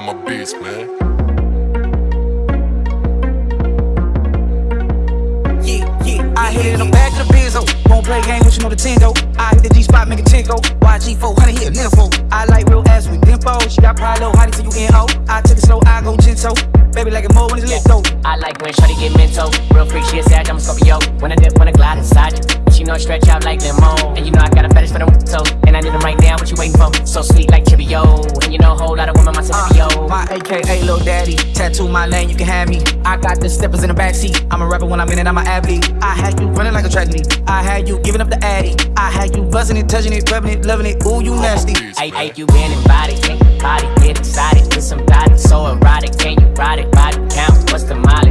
on my beats, man. Yeah, yeah, I hit it in the back of the Benzo. Won't play game with you know the Tingo. I hit the G spot, make a tinko. YG 400 hit a nympho. I like real ass with dimpo. She got pride, low, hottie, so you in O. I take it slow, I go gentle. Baby like it more when it's lit though. I like when shawty get mental. Real freak, she a sag, I'm a Scorpio. When I dip, when I glide inside you. She know I stretch out like limo. And you know I got a fetish for them toes. And I need them right now, what you waiting for? So sweet like AKA Lil Daddy, tattoo my name, you can have me. I got the steppers in the backseat. I'm a rapper when I'm in it, I'm an athlete. I had you running like a track meet. I had you giving up the addy. I had you buzzing it, touching it, rubbing it, loving it. Ooh, you nasty. Hey, hey, you in and body, body get excited with some body so erotic? Can you ride it? Body count, what's the mileage?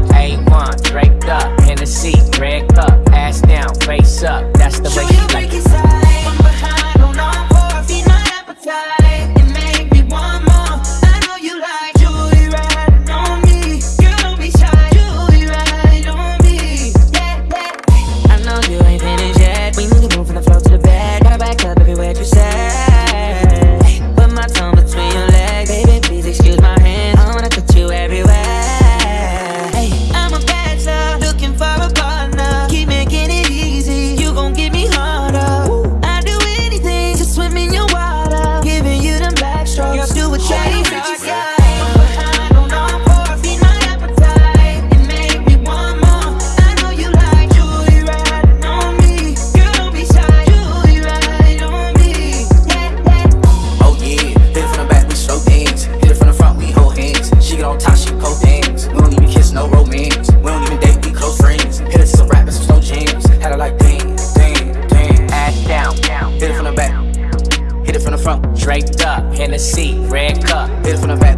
Hit it from the back, hit it from the front. draped up, Hennessy, red cup. Hit it from the back,